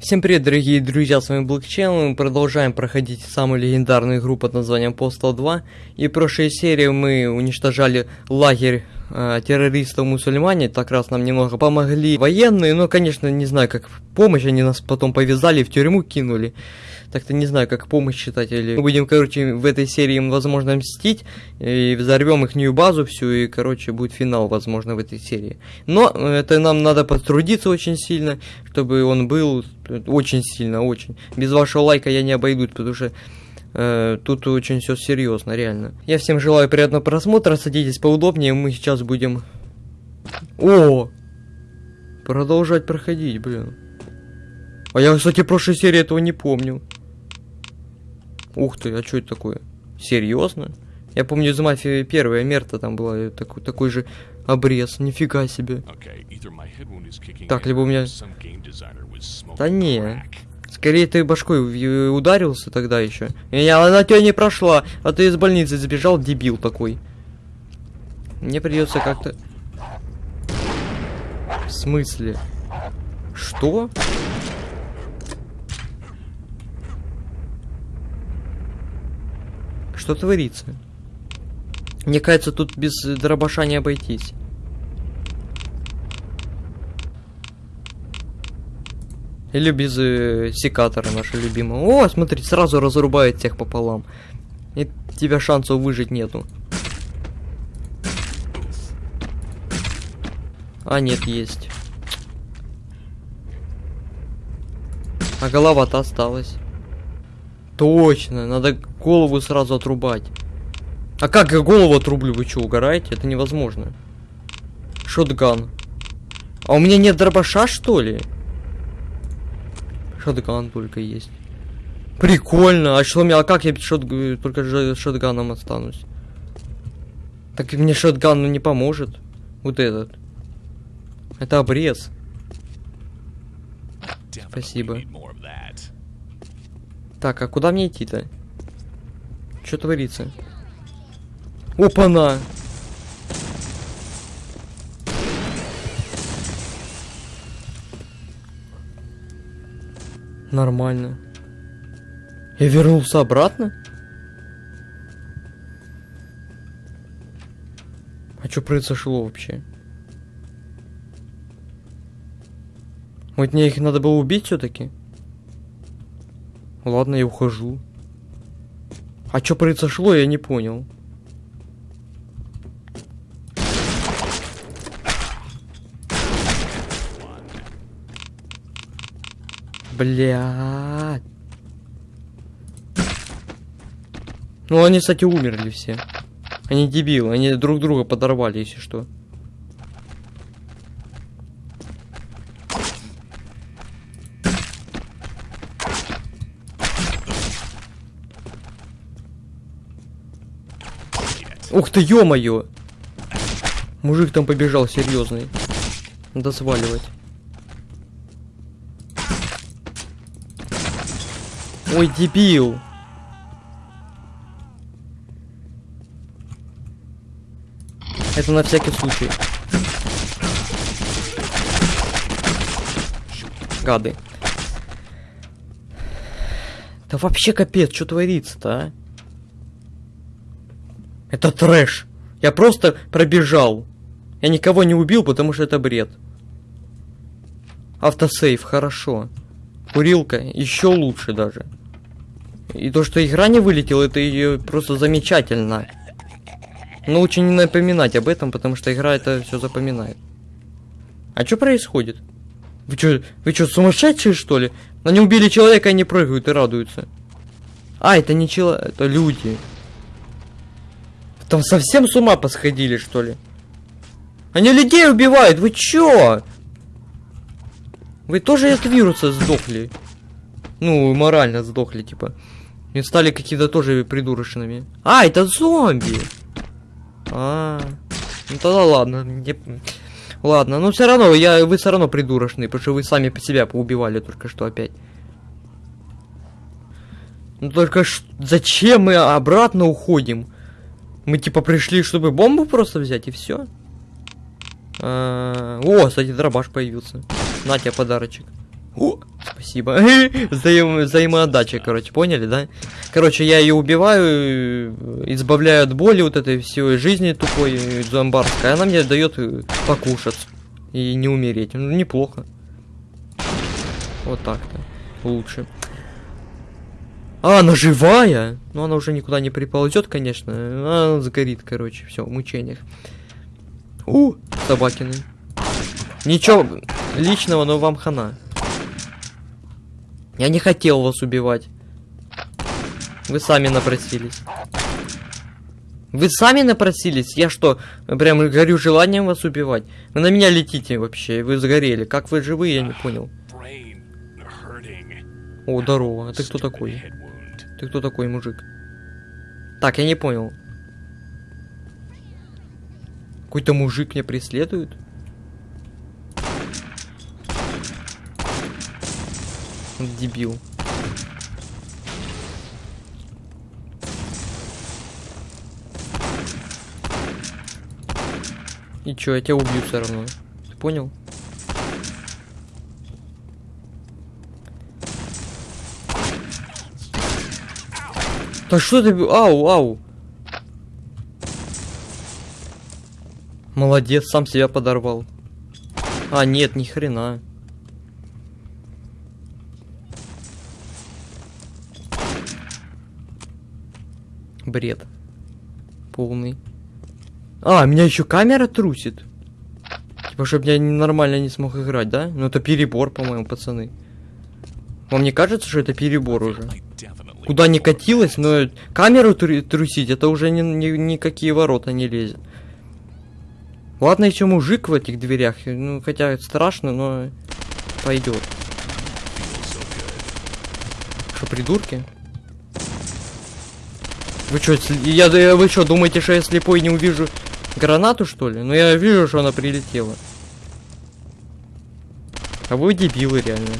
Всем привет, дорогие друзья, с вами Channel, мы продолжаем проходить самую легендарную игру под названием Postal 2. И в прошлой серии мы уничтожали лагерь э, террористов мусульмане, так раз нам немного помогли военные, но, конечно, не знаю, как помощь, они нас потом повязали, в тюрьму кинули. Так-то не знаю, как помощь считать, или мы будем, короче, в этой серии им, возможно, мстить, и взорвем их нью базу всю, и, короче, будет финал, возможно, в этой серии. Но это нам надо потрудиться очень сильно, чтобы он был очень сильно, очень. Без вашего лайка я не обойдусь, потому что э, тут очень все серьезно, реально. Я всем желаю приятного просмотра, садитесь поудобнее, мы сейчас будем... О! Продолжать проходить, блин. А я, кстати, прошлой серии этого не помню. Ух ты, а что это такое? Серьезно? Я помню из мафии первая мерта там была такой, такой же обрез, нифига себе. Так, либо у меня... Да не. Скорее ты башкой ударился тогда еще. Я, она тебя не прошла, а ты из больницы сбежал, дебил такой. Мне придется как-то... В смысле? Что? Что творится? Мне кажется, тут без дробаша не обойтись. Или без э, секатора нашего любимого. О, смотри, сразу разрубает всех пополам. И тебя шансов выжить нету. А, нет, есть. А голова-то осталась. Точно, надо голову сразу отрубать. А как я голову отрублю? Вы что, угораете? Это невозможно. Шотган. А у меня нет дробаша, что ли? Шотган только есть. Прикольно. А что мне, а как я шот, только же шотганом останусь? Так мне шотган ну, не поможет. Вот этот. Это обрез. Спасибо. Так, а куда мне идти-то? Что творится? Опа-на! Нормально. Я вернулся обратно? А что произошло вообще? Вот мне их надо было убить все-таки? Ладно, я ухожу. А что произошло, я не понял. Блядь. Ну, они, кстати, умерли все. Они дебилы, они друг друга подорвали, если что. Ух ты, ё-моё! Мужик там побежал серьезный. Надо сваливать. Ой, дебил! Это на всякий случай. Гады. Да вообще капец, что творится-то, а? Это трэш. Я просто пробежал. Я никого не убил, потому что это бред. Автосейв, хорошо. Курилка, еще лучше даже. И то, что игра не вылетела, это ее просто замечательно. Но лучше не напоминать об этом, потому что игра это все запоминает. А что происходит? Вы что, вы что, сумасшедшие что ли? Они убили человека, они прыгают и радуются. А, это не человек, это люди. Там совсем с ума посходили, что ли? Они людей убивают, вы чё? Вы тоже от вируса сдохли. Ну, морально сдохли, типа. И стали какие-то тоже придурочными. А, это зомби! А, ну тогда ладно. Не... Ладно, но все равно, я, вы все равно придурочные, потому что вы сами по себя поубивали только что опять. Ну только ш... зачем мы обратно уходим? Мы типа пришли, чтобы бомбу просто взять и все. А, о, кстати, дробаш появился. На тебе подарочек. О, Спасибо. Взаим... Взаимоотдача, короче, поняли, да? Короче, я ее убиваю, избавляю от боли вот этой всей жизни тупой зомбарской. Она мне дает э, покушать и не умереть. Ну, неплохо. Вот так-то. Лучше. А, она живая? Ну, она уже никуда не приползет, конечно. Она сгорит, короче. Все, в мучениях. У, собакины. Ничего личного, но вам хана. Я не хотел вас убивать. Вы сами напросились. Вы сами напросились? Я что, прям горю желанием вас убивать? Вы на меня летите вообще, вы сгорели. Как вы живы, я не понял. О, здорово. А ты кто такой? Ты кто такой, мужик? Так, я не понял. Какой-то мужик меня преследует? Дебил. И чё, я тебя убью все равно. Ты понял? Да что ты... Ау, ау. Молодец, сам себя подорвал. А, нет, ни хрена. Бред. Полный. А, меня еще камера трусит. Типа, чтобы я нормально не смог играть, да? Ну это перебор, по-моему, пацаны. Вам не кажется, что это перебор уже? Куда не катилось, но камеру тру трусить, это уже ни, ни, никакие ворота не лезет. Ладно, еще мужик в этих дверях. Ну, хотя страшно, но пойдет. Что, придурки? Вы что, я, вы что, думаете, что я слепой не увижу гранату, что ли? Ну, я вижу, что она прилетела. А вы дебилы, реально.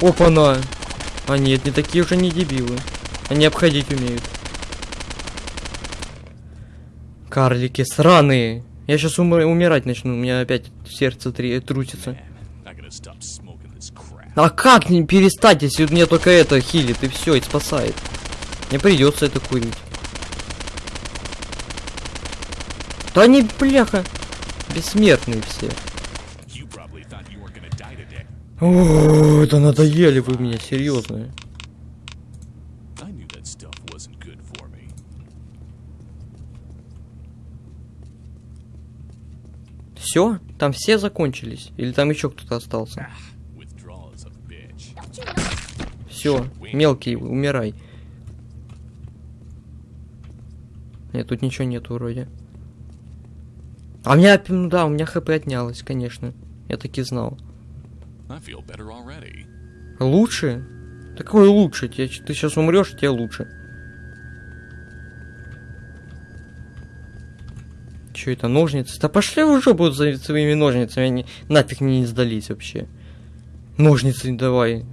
Опа-на! А нет, не такие уже не дебилы. Они обходить умеют. Карлики сраные. Я сейчас умр умирать начну, у меня опять сердце три трусится. А как не перестать, если мне только это хилит и все, и спасает? Мне придется это курить. Да они, бляха, бессмертные все. О, это надоели вы меня, серьезно. Все? Там все закончились? Или там еще кто-то остался? Все, мелкий, умирай. Нет, тут ничего нету вроде. А у меня, ну да, у меня хп отнялось, конечно. Я таки знал. Лучше? Такое лучше? Ты, сейчас умрешь, тебе лучше. Че это, ножницы? Да пошли уже будут за своими ножницами, они нафиг мне не сдались вообще. Ножницы давай.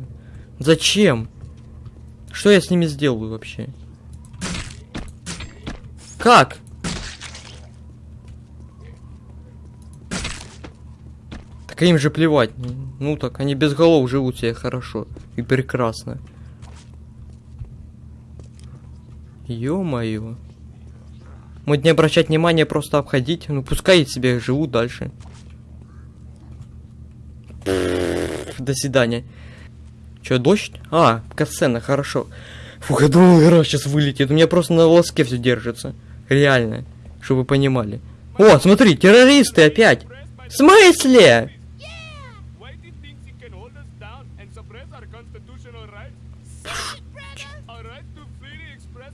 Зачем? Что я с ними сделаю вообще? Как? Так им же плевать. Ну так, они без голов живут себе хорошо и прекрасно. Ё-моё. Может не обращать внимания, просто обходить. Ну пускай себе живут дальше. До свидания. Че, дождь? А, касцена, хорошо. Фух, я думал, игра сейчас вылетит. У меня просто на волоске все держится. Реально. Чтобы вы понимали. О, смотри, террористы опять. В смысле?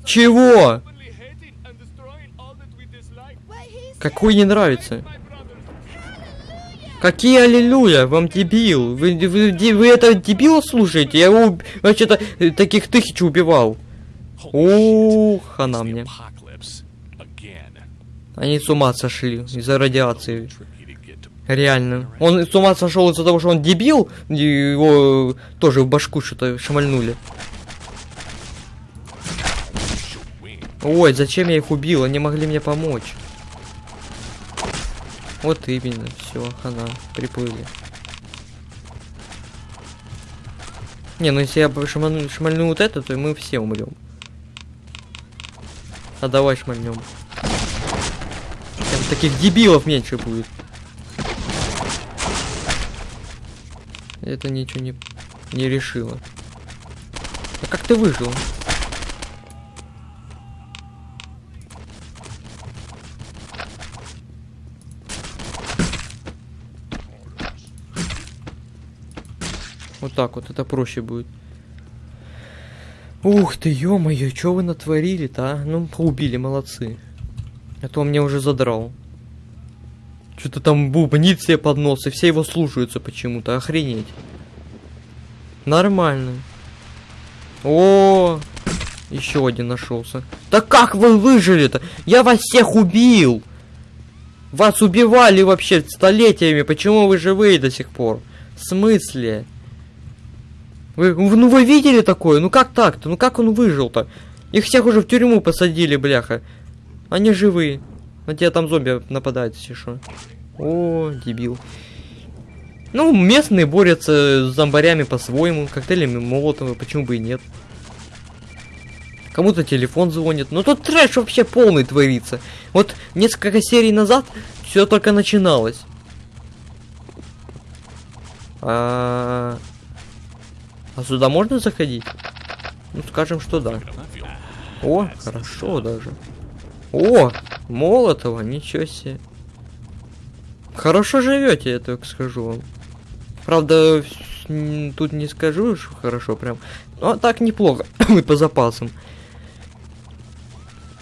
Чего? Какой не нравится? Какие аллилуйя, вам дебил? Вы, вы, вы это дебила слушаете? Я его вообще-то таких тысяч убивал. Ух, она мне. Они с ума сошли из-за радиации. Реально. Он с ума сошел из-за того, что он дебил, его тоже в башку что-то шмальнули. Ой, зачем я их убил? Они могли мне помочь. Вот именно, все, хана, приплыли. Не, ну если я шману, шмальну вот это, то мы все умрем. А давай шмальнем. Там таких дебилов меньше будет. Это ничего не, не решило. А как ты выжил? Так вот, это проще будет. Ух ты, ё-моё, что вы натворили-то, а? Ну, поубили, молодцы. А то он мне уже задрал. Что-то там бубнит себе под нос, и все его слушаются почему-то, охренеть. Нормально. О, еще один нашелся. Да как вы выжили-то? Я вас всех убил! Вас убивали вообще столетиями, почему вы живые до сих пор? В смысле? Вы, ну вы видели такое? Ну как так-то? Ну как он выжил-то? Их всех уже в тюрьму посадили, бляха. Они живые. На тебя там зомби нападают, если что. О, дебил. Ну, местные борются с зомбарями по-своему, коктейлями молотого, почему бы и нет. Кому-то телефон звонит. Ну тут трэш вообще полный творится. Вот несколько серий назад все только начиналось. А, -а, -а. А сюда можно заходить? Ну, скажем, что да. О, хорошо даже. О, Молотова, ничего себе. Хорошо живете, я так скажу вам. Правда, тут не скажу, что хорошо прям. Но так неплохо. Мы по запасам.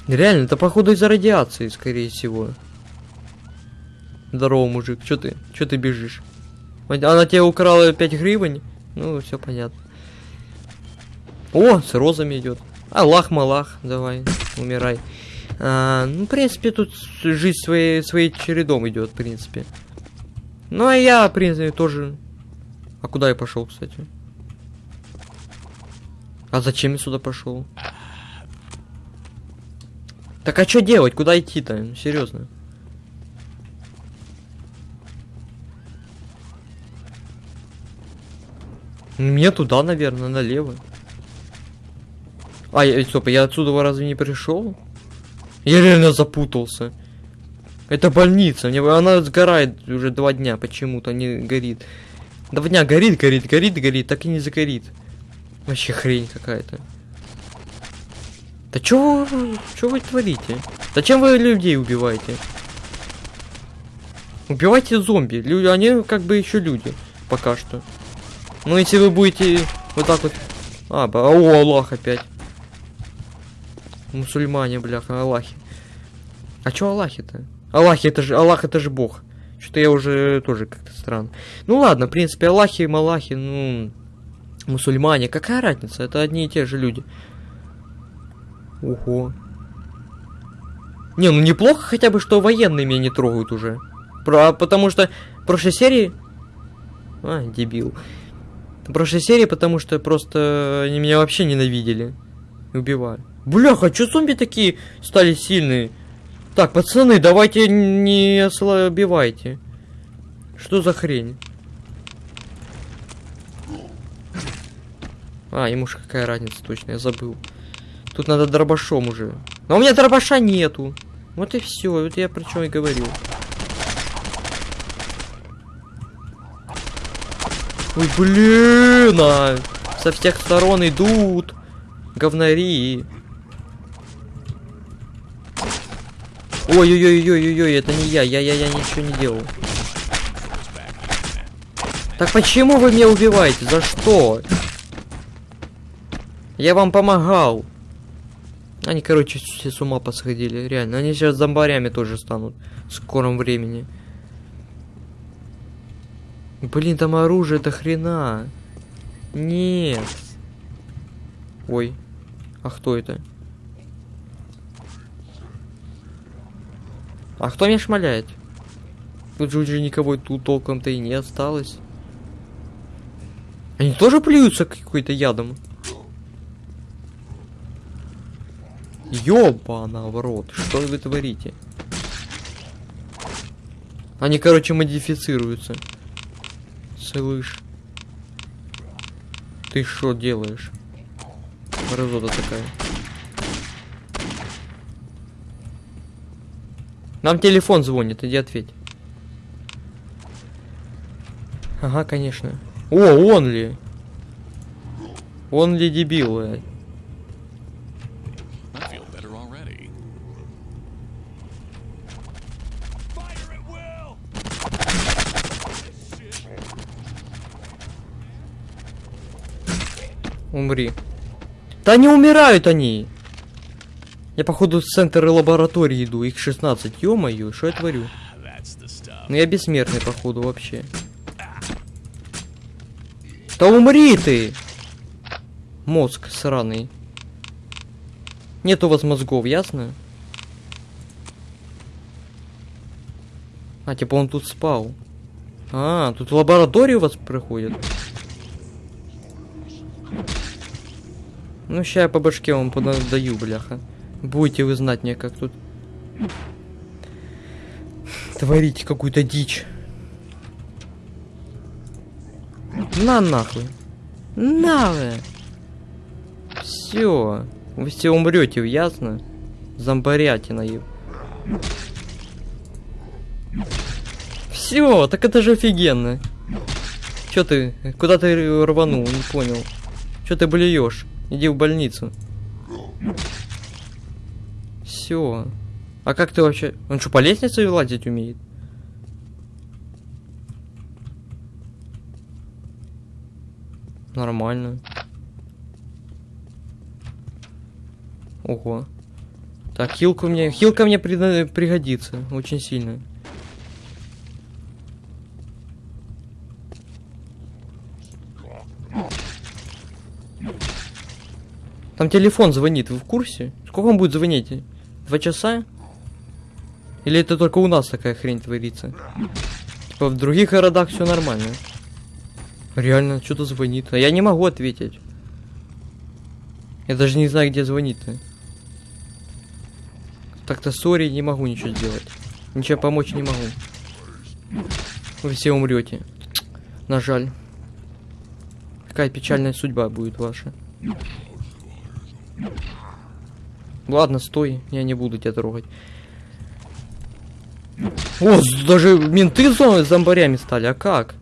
Реально, это походу из-за радиации, скорее всего. Здорово, мужик. Чё ты? Чё ты бежишь? Она тебе украла 5 гривен? Ну, все понятно. О, с розами идет. Аллах, малах, давай, умирай. А, ну, в принципе, тут жизнь своей, своей чередом идет, в принципе. Ну, а я, в принципе, тоже... А куда я пошел, кстати? А зачем я сюда пошел? Так а что делать? Куда идти-то? Ну, серьезно. Мне туда, наверное, налево. А, я, стоп, я отсюда разве не пришел? Я реально запутался. Это больница, мне, она сгорает уже два дня, почему-то не горит. Два дня горит, горит, горит, горит, так и не загорит. Вообще хрень какая-то. Да чё вы, чё вы творите? Зачем вы людей убиваете? Убивайте зомби. Люди, они как бы еще люди. Пока что. Ну, если вы будете вот так вот... А, о, Аллах опять. Мусульмане, бляха, Аллахи. А чё Аллахи-то? Аллахи, это же, Аллах, это же Бог. Что-то я уже тоже как-то странно. Ну ладно, в принципе, Аллахи, Малахи, ну, мусульмане, какая разница? Это одни и те же люди. Ого. Не, ну неплохо хотя бы, что военные меня не трогают уже. Про, потому что в прошлой серии... А, дебил. В прошлой серии, потому что просто они меня вообще ненавидели. Убивали. Бляха, что зомби такие стали сильные? Так, пацаны, давайте не ослабевайте. Что за хрень? А, ему же какая разница точно, я забыл. Тут надо дробашом уже. Но у меня дробаша нету. Вот и все, вот я про чем и говорил. Ой, блин, а! Со всех сторон идут говнари. Ой-ой-ой-ой-ой, это не я, я-я-я ничего не делал. Так почему вы меня убиваете? За что? Я вам помогал. Они, короче, все с ума посходили, реально. Они сейчас зомбарями тоже станут в скором времени. Блин, там оружие до хрена. Нет. Ой. А кто это? А кто меня шмаляет? Тут же уже никого тут толком-то и не осталось. Они тоже плюются какой-то ядом? Ёбана в что вы творите? Они, короче, модифицируются. Слышь. Ты что делаешь? Разота такая. Нам телефон звонит, иди ответь. Ага, конечно. О, он ли? Он ли дебил? э? Умри. Да не умирают они! Я походу в центр лаборатории иду, их 16. Ё-моё, что я творю? Ну я бессмертный, походу, вообще. Да умри ты! Мозг сраный. Нет у вас мозгов, ясно? А, типа он тут спал. А, тут в лабораторию у вас проходит. Ну, ща я по башке вам подаю, бляха. Будете вы знать мне, как тут творить какую-то дичь. На нахуй. На вы. Все. Вы все умрете, ясно? Зомбарятина еб. Все, так это же офигенно. Чё ты? Куда ты рванул? Не понял. Чё ты блюешь? Иди в больницу. Все. А как ты вообще? Он что, по лестнице лазить умеет? Нормально. Ого. Так, хилка мне, хилка мне прида- пригодится очень сильно. Там телефон звонит, вы в курсе? Сколько он будет звонить? Два часа? Или это только у нас такая хрень творится? Типа в других городах все нормально. Реально, что-то звонит. А я не могу ответить. Я даже не знаю, где звонит-то. Так-то сори, не могу ничего сделать. Ничего помочь не могу. Вы все умрете. На жаль. Какая печальная судьба будет ваша. Ладно, стой, я не буду тебя трогать. О, даже менты зо- зомбарями стали, а как?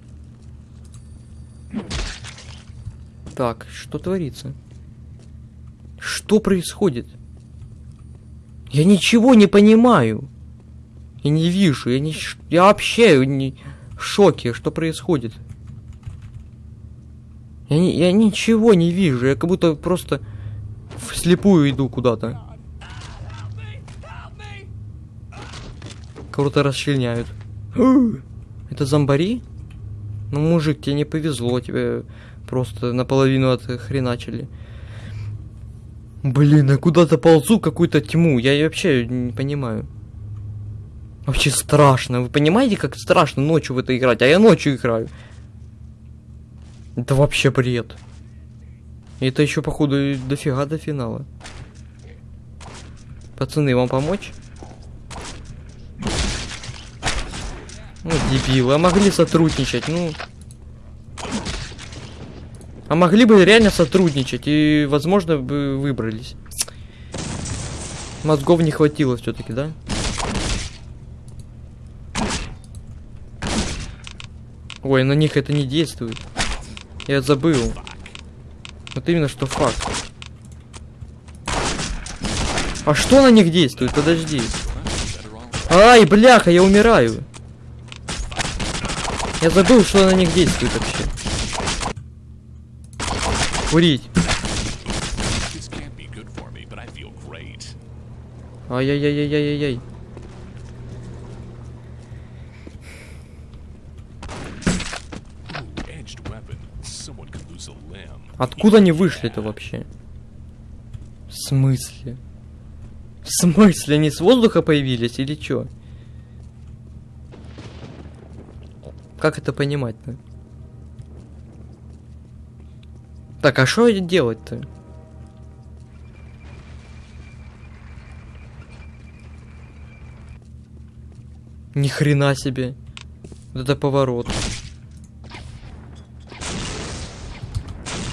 Так, что творится? Что происходит? Я ничего не понимаю. Я не вижу, я не... Я вообще не... в шоке, что происходит. Я, не- я ничего не вижу, я как будто просто вслепую иду куда-то. Кого-то расчленяют. Это зомбари? Ну, мужик, тебе не повезло, тебе просто наполовину отхреначили. Блин, я куда-то ползу какую-то тьму, я вообще не понимаю. Вообще страшно, вы понимаете, как страшно ночью в это играть, а я ночью играю. Это вообще бред. И это еще, походу, дофига до финала. Пацаны, вам помочь? Ну, дебилы, а могли сотрудничать, ну... А могли бы реально сотрудничать, и, возможно, бы выбрались. Мозгов не хватило все-таки, да? Ой, на них это не действует. Я забыл. Вот именно что факт. А что на них действует? Подожди. Ай, бляха, я умираю. Я забыл, что на них действует вообще. Курить. Ай-яй-яй-яй-яй-яй. Откуда они вышли-то вообще? В смысле? В смысле? Они с воздуха появились или чё? Как это понимать-то? Так, а что делать-то? Ни хрена себе. Это поворот.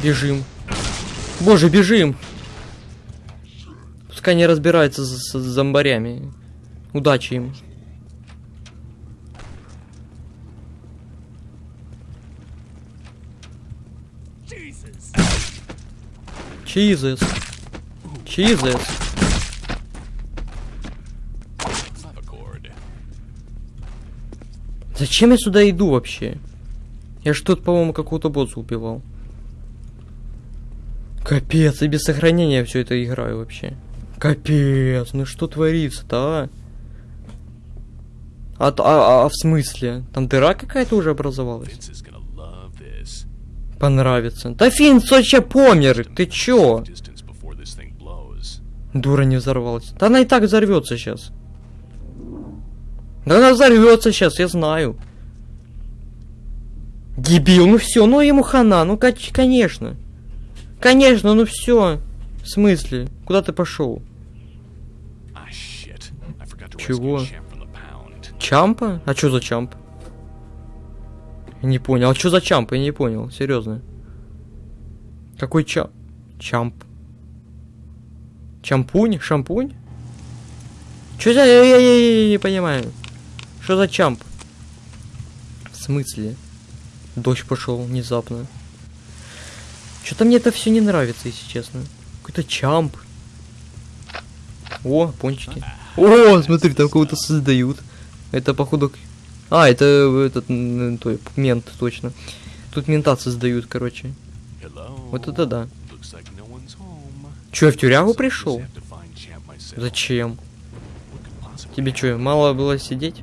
Бежим. Боже, бежим! Пускай не разбирается с, с зомбарями. Удачи им. Чизес. Clavichord. Зачем я сюда иду вообще? Я ж тут, по-моему, какого-то босса убивал. Капец, и без сохранения все это играю вообще. Капец, ну что творится-то, а? А, а, а в смысле? Там дыра какая-то уже образовалась? Понравится. Да Финн вообще помер, ты чё? Дура не взорвалась. Да она и так взорвется сейчас. Да она взорвется сейчас, я знаю. Дебил, ну все, ну ему хана, ну кон- конечно. Конечно, ну все. В смысле? Куда ты пошел? To Чего? Чампа? А что за чамп? Не понял. А что за чамп? Я не понял. Серьезно. Какой чамп? Чамп. Чампунь? Шампунь? Что за... Я, я- я- я не понимаю. Что за чамп? В смысле? Дождь пошел внезапно. Что-то мне это все не нравится, если честно. Какой-то чамп. О, пончики. О, смотри, там кого-то создают. Это походу... А, это этот м, той, мент, точно. Тут мента создают, короче. Hello. Вот это да. Like no. Че, в тюрягу пришел? Зачем? Тебе что, мало было сидеть?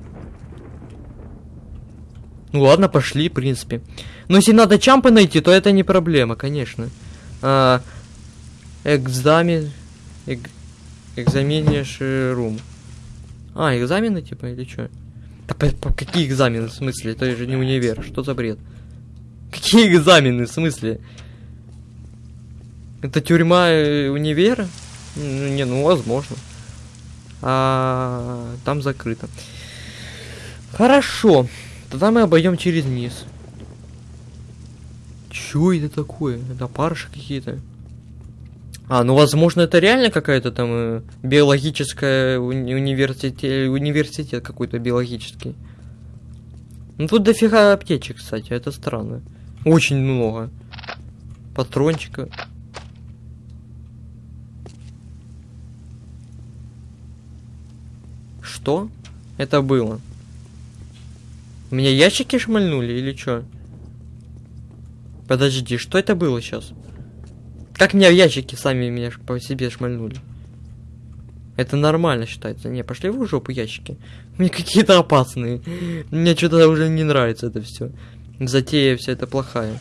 Ну ладно, пошли, в принципе. Но если надо чампы найти, то это не проблема, конечно. А, экзамен... Эк, экзаменишь рум. А, экзамены типа или что? Да по- по- какие экзамены, в смысле? Это же не универ, что за бред? Какие экзамены, в смысле? Это тюрьма э, универа? Ну, не, ну возможно. А там закрыто. Хорошо. Тогда мы обойдем через низ. Чё это такое? Это парши какие-то. А, ну возможно это реально какая-то там э, биологическая уни- университет, университет какой-то биологический. Ну тут дофига аптечек, кстати, это странно. Очень много. Патрончика. Что это было? Меня ящики шмальнули или что? Подожди, что это было сейчас? Как меня в ящики сами меня по себе шмальнули? Это нормально считается. Не, пошли вы в жопу ящики. Мне какие-то опасные. Мне что-то уже не нравится это все. Затея вся это плохая.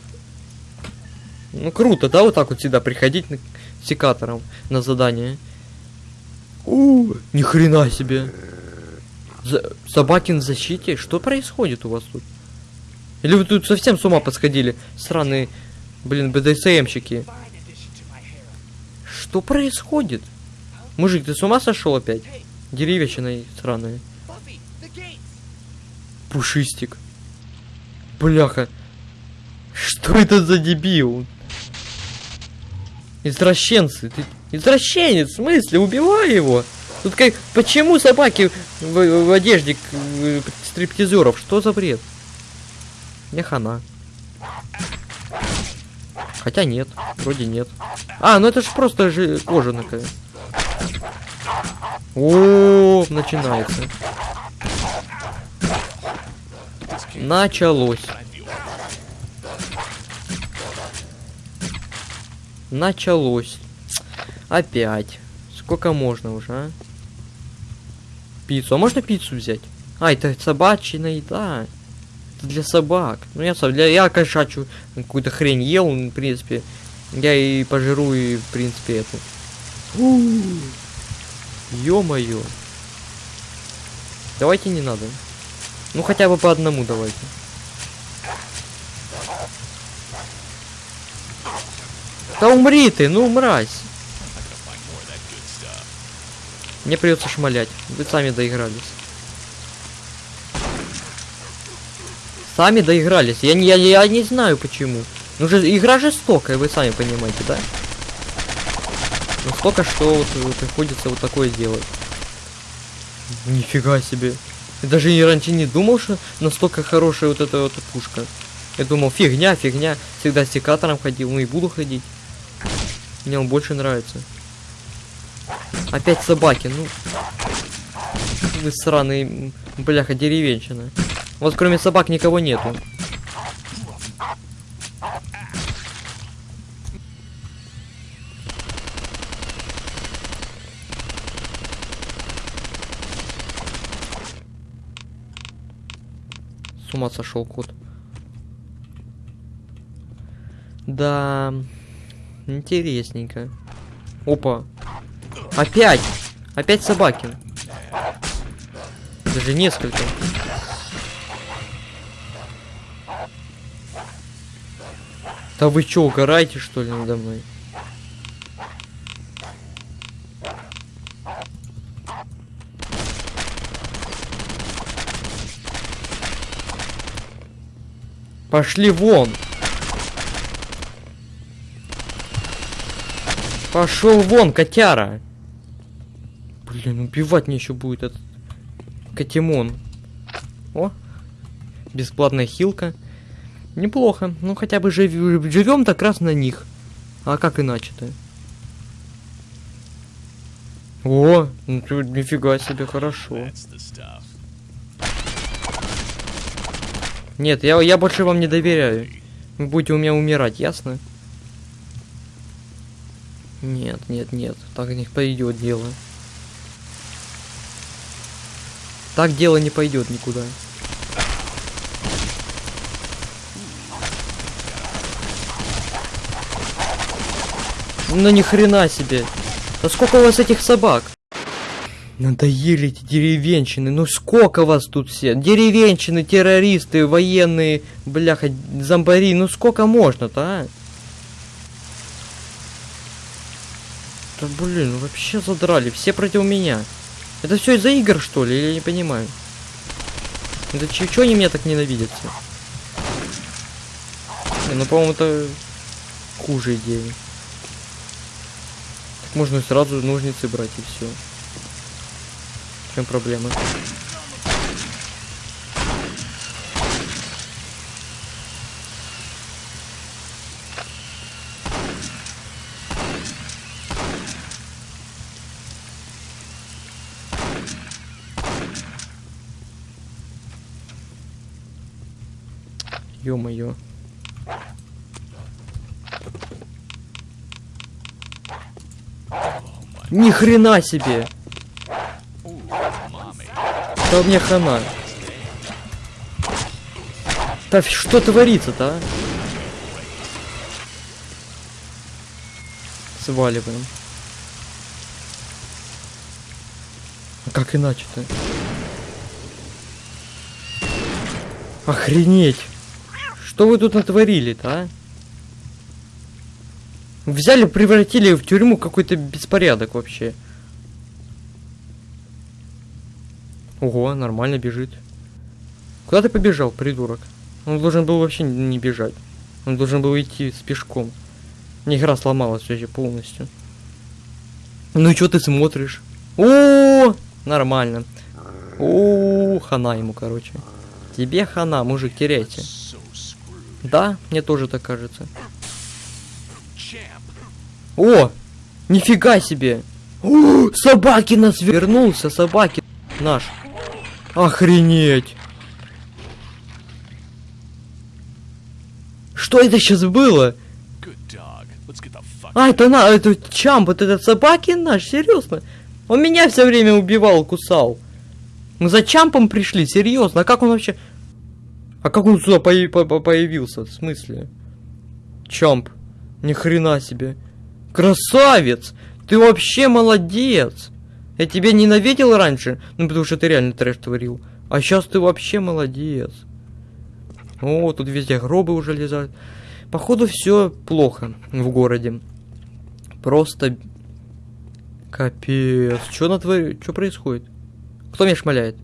Ну круто, да, вот так вот всегда приходить на- секатором на задание. У, ни хрена себе. За- Собакин в защите? Что происходит у вас тут? Или вы тут совсем с ума подсходили? Сраные, блин, БДСМщики. Что происходит? Мужик, ты с ума сошел опять? Деревьячина сраные. Пушистик. Бляха. Что это за дебил? Извращенцы. Ты... Извращенец, в смысле? Убивай его. Тут как... Почему собаки в, в одежде э, стриптизеров? Что за бред? Не хана. Хотя нет, вроде нет. А, ну это же просто же кожа такая. О, начинается. Началось. Началось. Опять. Сколько можно уже, а? Пиццу. А можно пиццу взять? А, это собачья еда. Это для собак. Ну я сам, для я кошачью какую-то хрень ел, в принципе. Я и пожиру, и в принципе эту. Ё-моё. Давайте не надо. Ну хотя бы по одному давайте. Да умри ты, ну мразь. Мне придется шмалять. Вы сами доигрались. Сами доигрались. Я не, я, я не знаю почему. Ну же, игра жестокая, вы сами понимаете, да? Настолько, что вот э, приходится вот такое делать. Нифига себе. Я даже и раньше не думал, что настолько хорошая вот эта вот пушка. Я думал, фигня, фигня. Всегда с секатором ходил, ну и буду ходить. Мне он больше нравится. Опять собаки, ну. Вы сраные, бляха, деревенщина. Вот кроме собак никого нету. С ума сошел кот. Да, интересненько. Опа. Опять! Опять собаки. Даже несколько. Да вы чё, угораете что ли надо мной? Пошли вон! Пошел вон, котяра! Блин, убивать мне еще будет этот котимон. О, бесплатная хилка. Неплохо. Ну хотя бы жив... живем так раз на них. А как иначе-то? О, ну ты нифига себе, хорошо. Нет, я, я больше вам не доверяю. Вы будете у меня умирать, ясно? Нет, нет, нет, так не пойдет дело. Так дело не пойдет никуда. Ну ни хрена себе. Да сколько у вас этих собак? Надоели эти деревенщины. Ну сколько вас тут все? Деревенщины, террористы, военные, бляха, зомбари. Ну сколько можно-то, а? Да блин, ну вообще задрали. Все против меня. Это все из-за игр, что ли? Я не понимаю? Это чего они меня так ненавидят? Не, ну, по-моему, это хуже идеи. Можно сразу ножницы брать и все. В чем проблема? Ё-моё. Ни хрена себе! Да мне хана. Да что творится-то, а? Сваливаем. А как иначе-то? Охренеть! Что вы тут натворили-то, а? Взяли, превратили в тюрьму какой-то беспорядок вообще. Ого, нормально бежит. Куда ты побежал, придурок? Он должен был вообще не бежать. Он должен был идти с пешком. Мне игра сломалась вообще полностью. Ну и что ты смотришь? О, нормально. О, хана ему, короче. Тебе хана, мужик, теряйте. Да, мне тоже так кажется. О! Нифига себе! О, собаки нас вернулся, собаки наш. Охренеть! Что это сейчас было? А, это на, это Чамп, вот этот собаки наш, серьезно? Он меня все время убивал, кусал. Мы за Чампом пришли, серьезно, а как он вообще... А как он сюда по- по- появился, в смысле? Чамп, ни хрена себе. Красавец! Ты вообще молодец! Я тебя ненавидел раньше, ну потому что ты реально трэш творил. А сейчас ты вообще молодец. О, тут везде гробы уже лежат. Походу все плохо в городе. Просто капец. Что натвори... Что происходит? Кто меня шмаляет?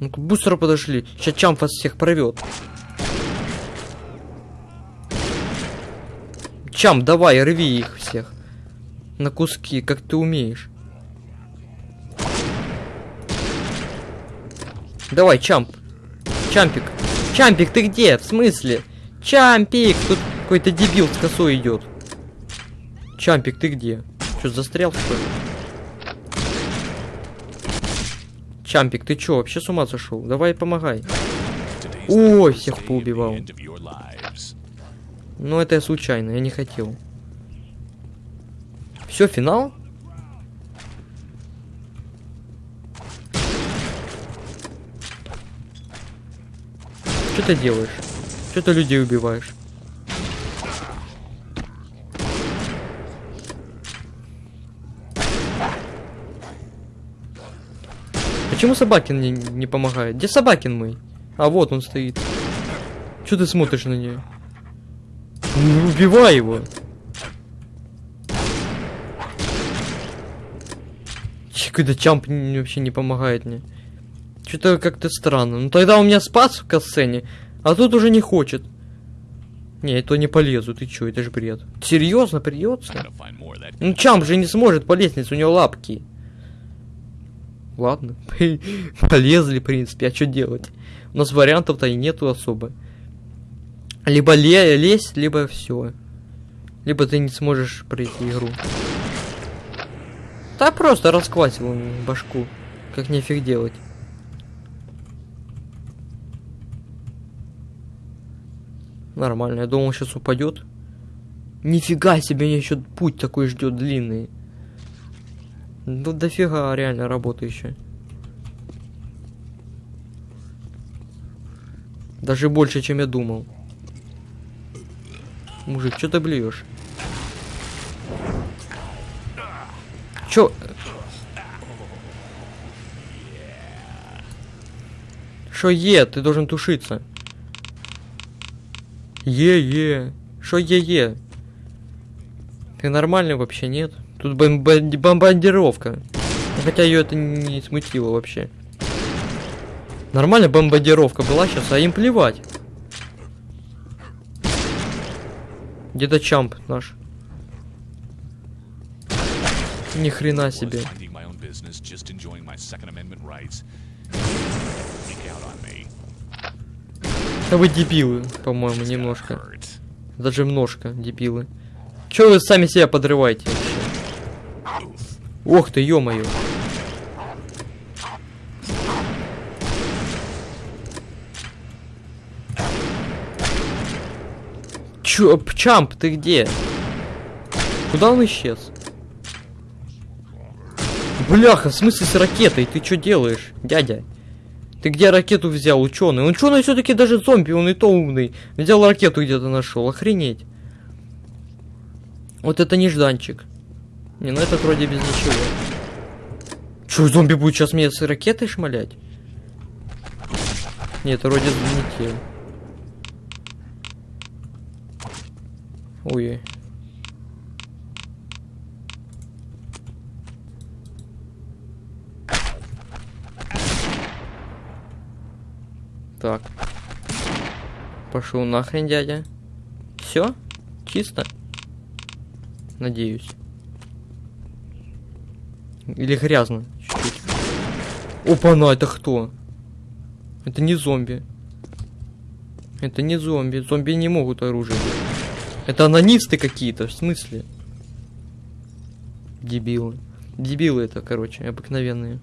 Ну быстро подошли. Сейчас Чамп вас всех порвет. Чам, давай, рви их всех. На куски, как ты умеешь. Давай, Чамп. Чампик. Чампик, ты где? В смысле? Чампик! Тут какой-то дебил с косой идет. Чампик, ты где? Что, застрял, что ли? Чампик, ты чё, вообще с ума сошел? Давай помогай. Ой, всех поубивал. Ну, это я случайно, я не хотел. Все, финал? Что ты делаешь? Что ты людей убиваешь? Почему Собакин мне не помогает? Где Собакин мой? А вот он стоит. Что ты смотришь на нее? Ну, убивай его. Какой-то чамп вообще не помогает мне. Что-то как-то странно. Ну тогда у меня спас в касцене, а тут уже не хочет. Не, это не полезу, ты чё, это же бред. Серьезно, придется? Ну чамп же не сможет по лестнице, у него лапки. Ладно, полезли, в принципе, а что делать? У нас вариантов-то и нету особо. Либо ле лезь, либо все. Либо ты не сможешь пройти игру. Да просто расквасил башку. Как нефиг делать. Нормально, я думал, сейчас упадет. Нифига себе, меня еще путь такой ждет длинный. Ну дофига реально работы еще. Даже больше, чем я думал. Мужик, что ты блюешь? Чё? Шо е? Ты должен тушиться. Е-е. Шо е-е? Ты нормальный вообще, нет? Тут бомба- бомбардировка. Хотя ее это не смутило вообще. Нормально бомбардировка была сейчас, а им плевать. Rights. Freak out on me. Да вы дебилы, по-моему, немножко. Даже немножко дебилы. Чё вы сами себя подрываете вообще? Ох ты, ё-моё. Чё, Чамп, ты где? Куда он исчез? Бляха, в смысле с ракетой? Ты что делаешь, дядя? Ты где ракету взял, ученый? Ученый все-таки даже зомби, он и то умный. Взял ракету где-то нашел, охренеть. Вот это нежданчик. Не, ну этот вроде без ничего. Че, зомби будет сейчас меня с ракетой шмалять? Нет, это вроде не те. Ой. Так. Пошел нахрен, дядя. Все? Чисто? Надеюсь. Или грязно. Опа-на, это кто? Это не зомби. Это не зомби. Зомби не могут оружие. взять. Это анонисты какие-то, в смысле? Дебилы. Дебилы это, короче, обыкновенные.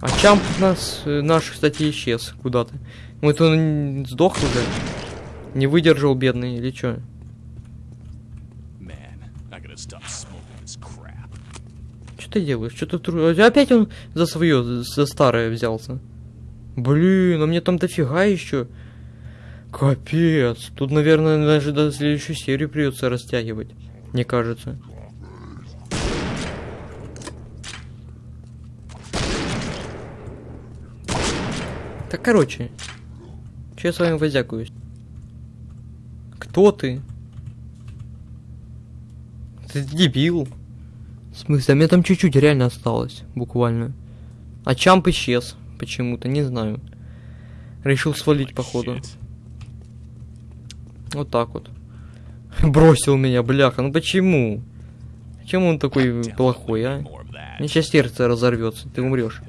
А Чамп нас, э, наш, кстати, исчез куда-то. Вот он сдох уже. Не выдержал, бедный, или чё? Что ты делаешь? Что ты. Опять он за свое, за старое взялся. Блин, а мне там дофига еще. Капец. Тут, наверное, даже до следующую серию придется растягивать. Мне кажется. Так, короче. Че я с вами возякаюсь? Кто ты? Ты дебил. В смысле, а мне там чуть-чуть реально осталось, буквально. А Чамп исчез почему-то, не знаю. Решил свалить, походу. Вот так вот. Бросил меня, бляха. Ну почему? Почему он такой плохой, а? Мне сейчас сердце разорвется, ты умрешь.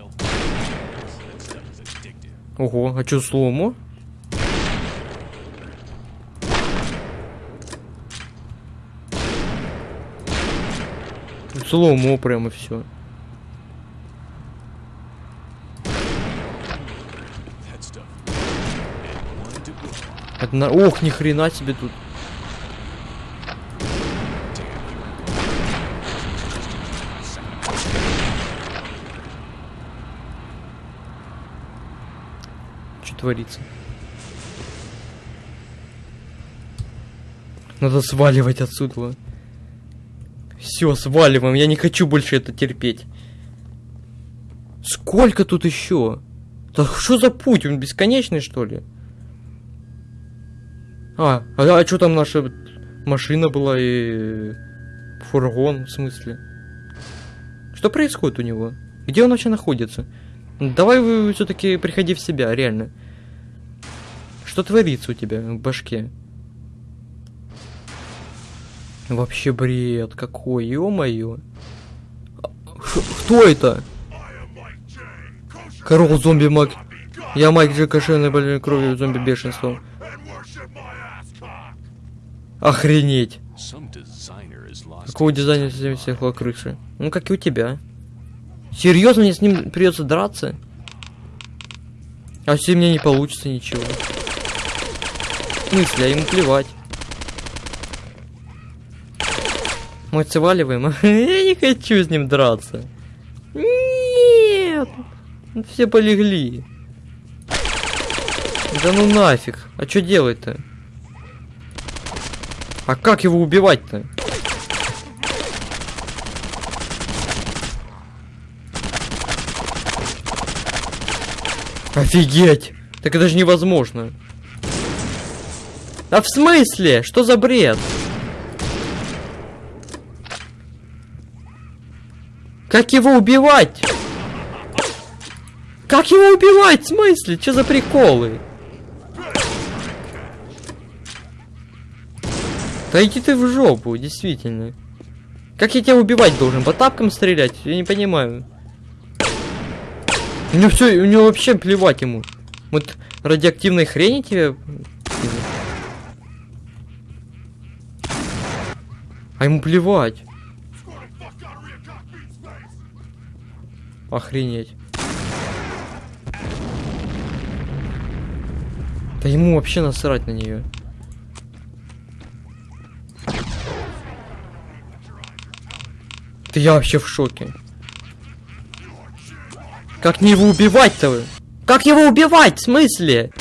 Ого, а чё слому? Слому прямо все. Это. Ох, ни хрена себе тут. Что творится? Надо сваливать отсюда. Все, сваливаем. Я не хочу больше это терпеть. Сколько тут еще? Да что за путь? Он бесконечный, что ли? А, а, что там наша машина была и фургон, в смысле? Что происходит у него? Где он вообще находится? Давай вы все-таки приходи в себя, реально. Что творится у тебя в башке? Вообще бред какой, ё-моё. А, Кто это? Корол зомби Мак. Я Майк Джек ошейной больной кровью зомби бешенством. Охренеть. Какого дизайна всем стекла крыши? Ну, как и у тебя. Серьезно, мне с ним придется драться? А если мне не получится ничего? В смысле, а ему плевать. Мы сваливаем? Я не хочу с ним драться. Нет! Ну, Все полегли. Да ну нафиг. А что делать-то? А как его убивать-то? Офигеть! Так это же невозможно. А в смысле? Что за бред? Как его убивать? Как его убивать? В смысле? Что за приколы? Да иди ты в жопу, действительно. Как я тебя убивать должен? По тапкам стрелять? Я не понимаю. У него все, у него вообще плевать ему. Вот радиоактивной хрени тебе. А ему плевать. Охренеть. Да ему вообще насрать на нее. Да я вообще в шоке. Как мне его убивать-то? Как его убивать? В смысле?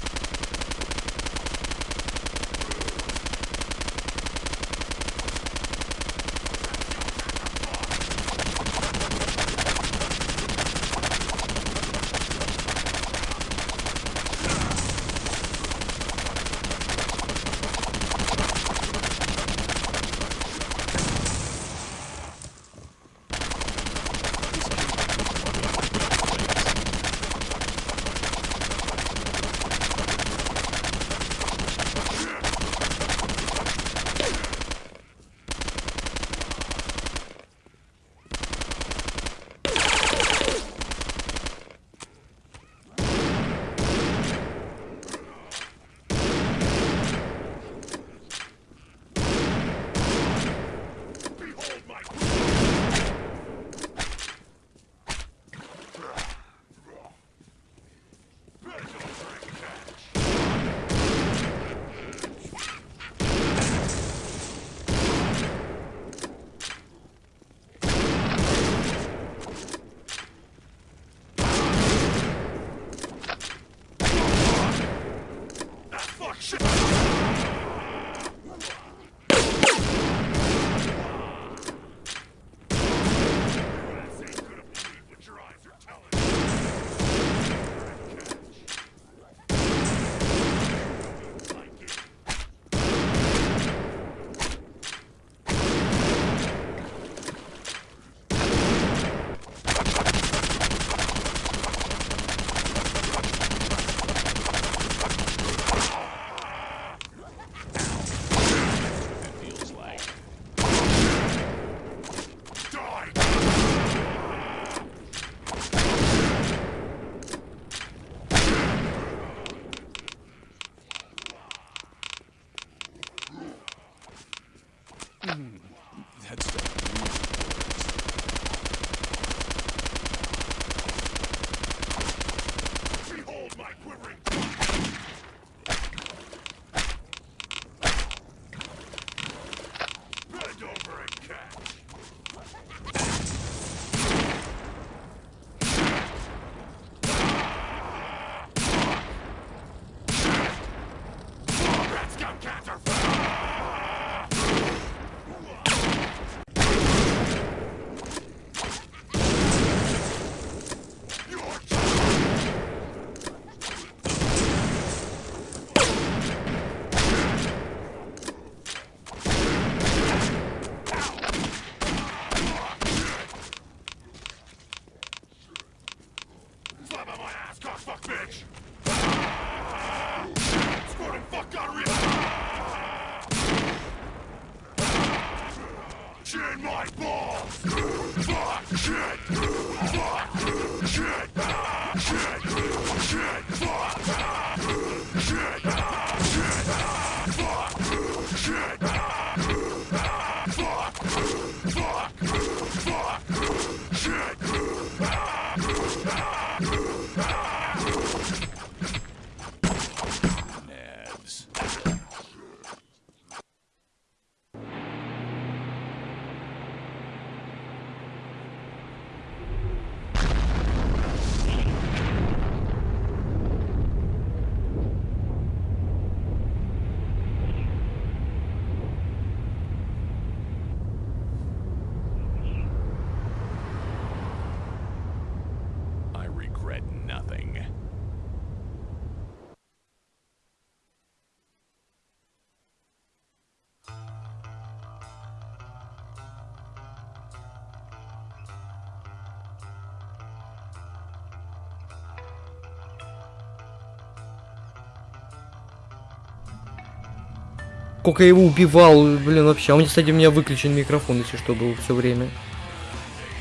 Сколько я его убивал, блин, вообще. А у меня, кстати, у меня выключен микрофон, если что, был все время.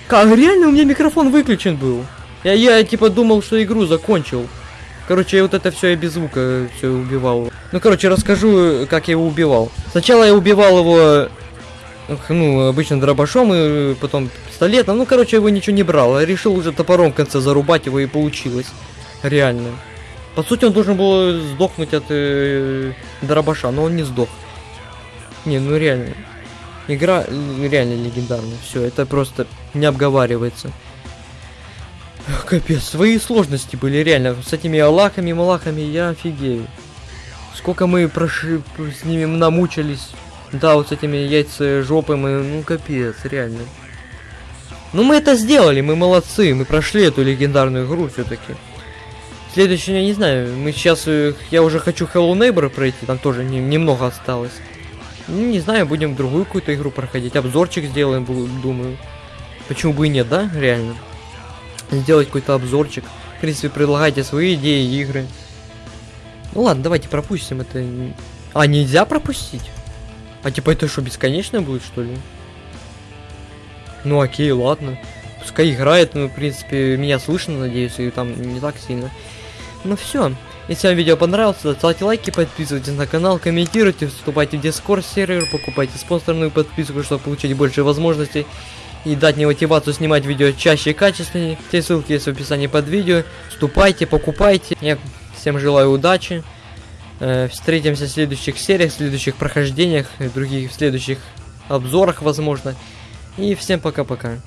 Как, реально у меня микрофон выключен был? Я, я типа думал, что игру закончил. Короче, я вот это все я без звука все убивал. Ну, короче, расскажу, как я его убивал. Сначала я убивал его, ну, обычно дробашом, и потом пистолетом. Ну, короче, его ничего не брал. Я решил уже топором в конце зарубать его, и получилось. Реально. По сути, он должен был сдохнуть от э, дробаша, но он не сдох. Не, ну реально. Игра э, реально легендарная. Все, это просто не обговаривается. Капец, свои сложности были реально. С этими аллахами, малахами я офигею. Сколько мы прошли, с ними намучились. Да, вот с этими яйца жопы мы, ну капец, реально. Ну мы это сделали, мы молодцы, мы прошли эту легендарную игру все-таки. Следующий, я не знаю, мы сейчас, э, я уже хочу Hello Neighbor пройти, там тоже не- немного осталось. Ну, не знаю, будем другую какую-то игру проходить, обзорчик сделаем, думаю. Почему бы и нет, да, реально? Сделать какой-то обзорчик. В принципе, предлагайте свои идеи, игры. Ну ладно, давайте пропустим это. А, нельзя пропустить? А типа это что, бесконечно будет, что ли? Ну окей, ладно. Пускай играет, ну, в принципе, меня слышно, надеюсь, и там не так сильно. Ну все. Если вам видео понравилось, то ставьте лайки, подписывайтесь на канал, комментируйте, вступайте в Discord сервер, покупайте спонсорную подписку, чтобы получить больше возможностей и дать мне мотивацию снимать видео чаще и качественнее. Все ссылки есть в описании под видео. Вступайте, покупайте. Я всем желаю удачи. Э, Встретимся в следующих сериях, в следующих прохождениях, и других в следующих обзорах, возможно. И всем пока-пока.